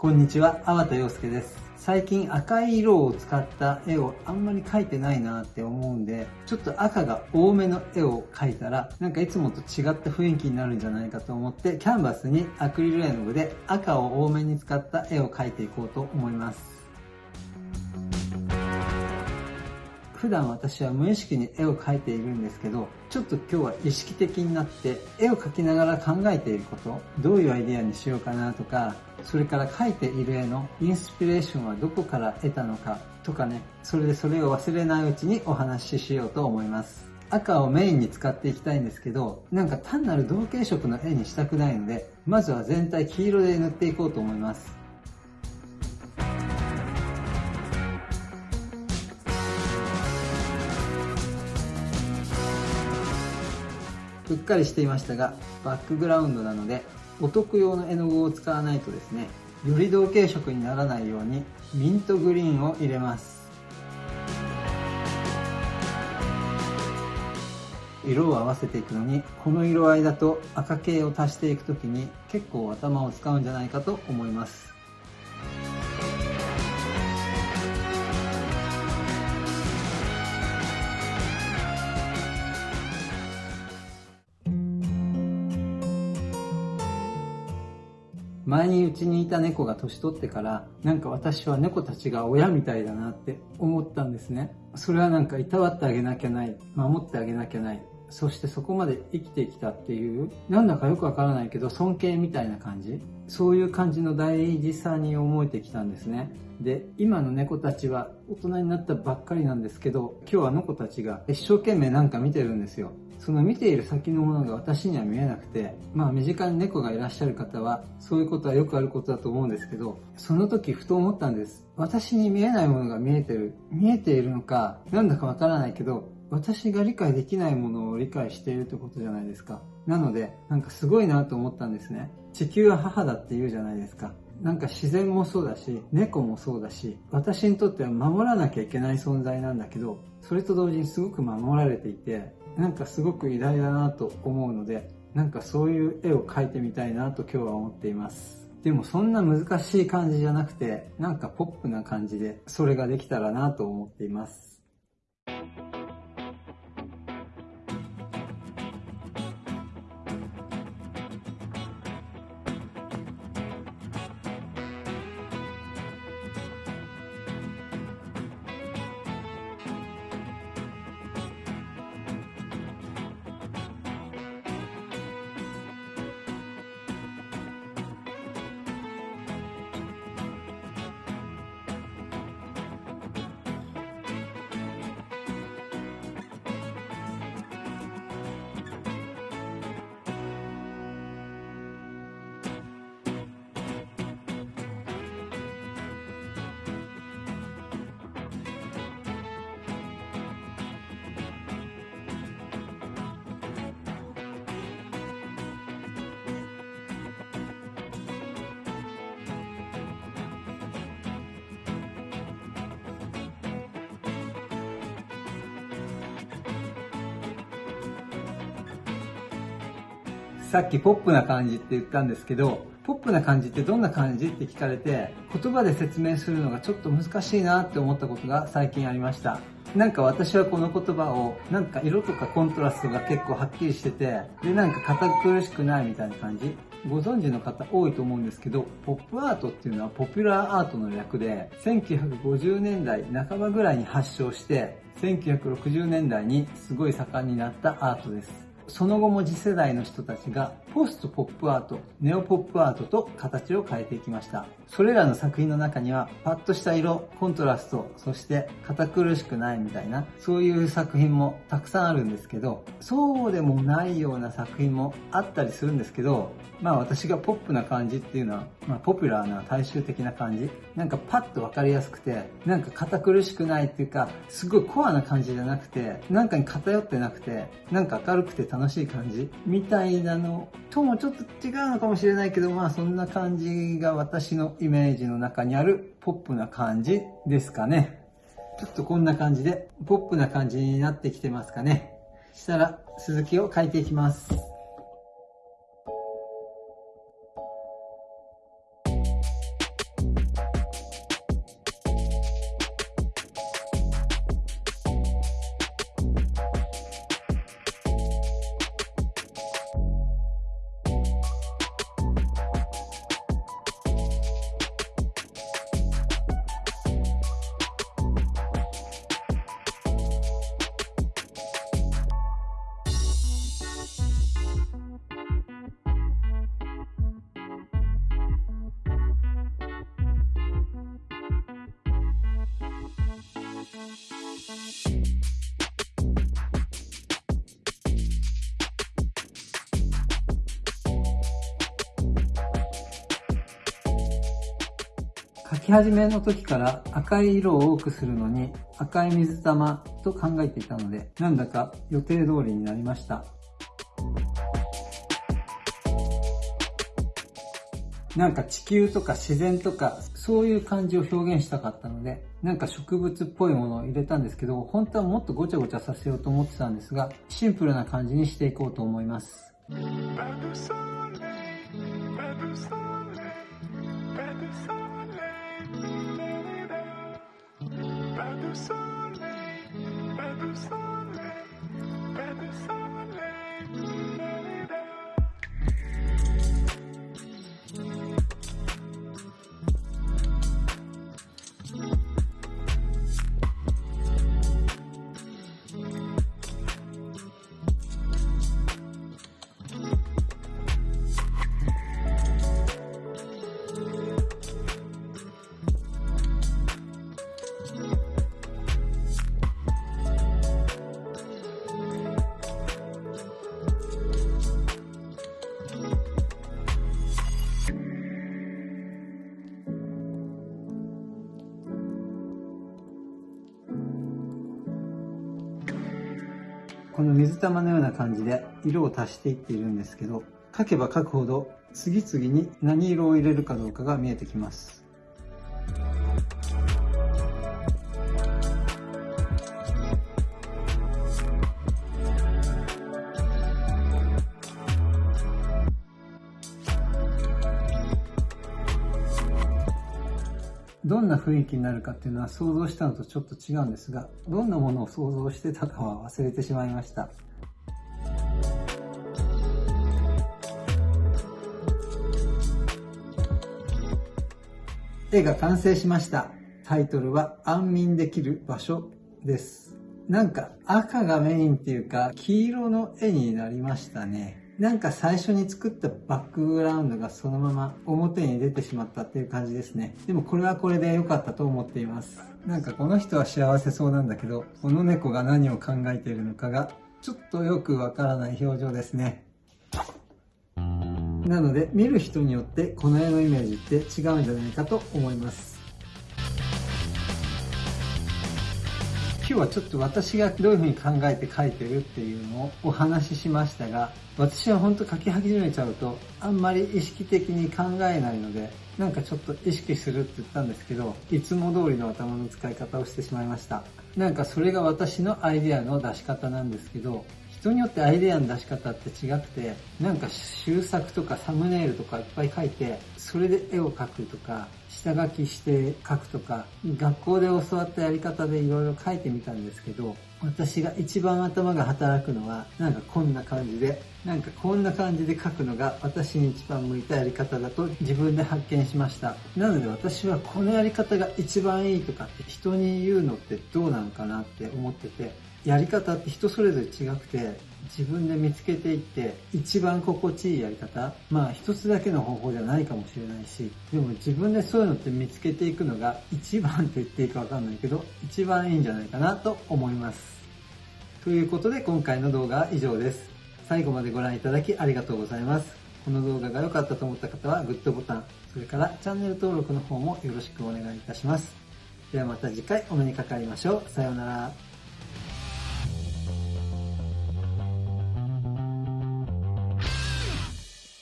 こんにちは、粟田洋介です。最近赤い色を使った絵をあんまり描いてないなって思うんで、ちょっと赤が多めの絵を描いたら、なんかいつもと違った雰囲気になるんじゃないかと思って、キャンバスにアクリル絵の具で赤を多めに使った絵を描いていこうと思います。普段私は無意識に絵を描いているんですけど、ちょっと今日は意識的になって絵を描きながら考えていること、どういうアイデアにしようかなとか、それから描いている絵のインスピレーションはどこから得たのかとかね、それでそれを忘れないうちにお話ししようと思います。赤をメインに使っていきたいんですけど、なんか単なる同系色の絵にしたくないので、まずは全体黄色で塗っていこうと思います。ふっかりしていましたがバックグラウンドなのでお得用の絵の具を使わないとですねより同系色にならないようにミントグリーンを入れます。色を合わせていくのにこの色合いだと赤系を足していく時に結構頭を使うんじゃないかと思います。前にうちにいた猫が年取ってからなんか私は猫たちが親みたいだなって思ったんですね。それはなんかいたわってあげなきゃない守ってあげなきゃないそしてそこまで生きてきたっていうなんだかよくわからないけど尊敬みたいな感じ。そういう感じの大事さに思えてきたんですねで今の猫たちは大人になったばっかりなんですけど今日あの子たちが一生懸命なんか見てるんですよその見ている先のものが私には見えなくて、まあ身近に猫がいらっしゃる方は、そういうことはよくあることだと思うんですけど、その時ふと思ったんです。私に見えないものが見えてる。見えているのか、なんだかわからないけど、私が理解できないものを理解しているってことじゃないですか。なので、なんかすごいなと思ったんですね。地球は母だって言うじゃないですか。なんか自然もそうだし、猫もそうだし、私にとっては守らなきゃいけない存在なんだけど、それと同時にすごく守られていて、なんかすごく偉大だなと思うので、なんかそういう絵を描いてみたいなと今日は思っています。でもそんな難しい感じじゃなくて、なんかポップな感じで、それができたらなと思っています。さっきポップな感じって言ったんですけど、ポップな感じってどんな感じって聞かれて、言葉で説明するのがちょっと難しいなって思ったことが最近ありました。なんか私はこの言葉を、なんか色とかコントラストが結構はっきりしてて、で、なんか堅苦しくないみたいな感じ。ご存知の方多いと思うんですけど、ポップアートっていうのはポピュラーアートの略で、1950年代半ばぐらいに発祥して、1960年代にすごい盛んになったアートです。その後も次世代の人たちがポストポップアート、ネオポップアートと形を変えていきました。それらの作品の中にはパッとした色、コントラスト、そして堅苦しくないみたいな、そういう作品もたくさんあるんですけど、そうでもないような作品もあったりするんですけど、まあ私がポップな感じっていうのは、まあポピュラーな大衆的な感じ。なんかパッとわかりやすくて、なんか堅苦しくないっていうか、すごいコアな感じじゃなくて、なんかに偏ってなくて、なんか明るくて楽しい感じみたいなのともちょっと違うのかもしれないけど、まあそんな感じが私のイメージの中にあるポップな感じですかね。ちょっとこんな感じで、ポップな感じになってきてますかね。したら、続きを書いていきます。描き始めの時から赤い色を多くするのに赤い水玉と考えていたので、なんだか予定通りになりました。なんか地球とか自然とかそういう感じを表現したかったので、なんか植物っぽいものを入れたんですけど、本当はもっとごちゃごちゃさせようと思ってたんですが、シンプルな感じにしていこうと思います。soleil, pas de soleil. この水玉のような感じで色を足していっているんですけど、描けば描くほど次々に何色を入れるかどうかが見えてきます。どんな雰囲気になるかっていうのは想像したのとちょっと違うんですが、どんなものを想像してたかは忘れてしまいました。絵が完成しました。タイトルは安眠できる場所です。なんか赤がメインっていうか黄色の絵になりましたね。なんか最初に作ったバックグラウンドがそのまま表に出てしまったっていう感じですね。でもこれはこれで良かったと思っています。なんかこの人は幸せそうなんだけど、この猫が何を考えているのかがちょっとよくわからない表情ですね。なので見る人によってこの絵のイメージって違うんじゃないかと思います。今日はちょっと私がどういうふうに考えて書いてるっていうのをお話ししましたが、私は本当書き始めちゃうと、あんまり意識的に考えないので、なんかちょっと意識するって言ったんですけど、いつも通りの頭の使い方をしてしまいました。なんかそれが私のアイデアの出し方なんですけど、人によってアイデアの出し方って違くて、なんか修作とかサムネイルとかいっぱい書いて、それで絵を描くとか、下書きして書くとか、学校で教わったやり方でいろいろ書いてみたんですけど、私が一番頭が働くのは、なんかこんな感じで、なんかこんな感じで書くのが私に一番向いたやり方だと自分で発見しました。なので私はこのやり方が一番いいとかって人に言うのってどうなのかなって思ってて、やり方って人それぞれ違くて、自分で見つけていって一番心地いいやり方まあ一つだけの方法じゃないかもしれないしでも自分でそういうのって見つけていくのが一番と言っていいかわかんないけど一番いいんじゃないかなと思いますということで今回の動画は以上です。最後までご覧いただきありがとうございます。この動画が良かったと思った方はグッドボタンそれからチャンネル登録の方もよろしくお願いいたします。ではまた次回お目にかかりましょう。さようなら。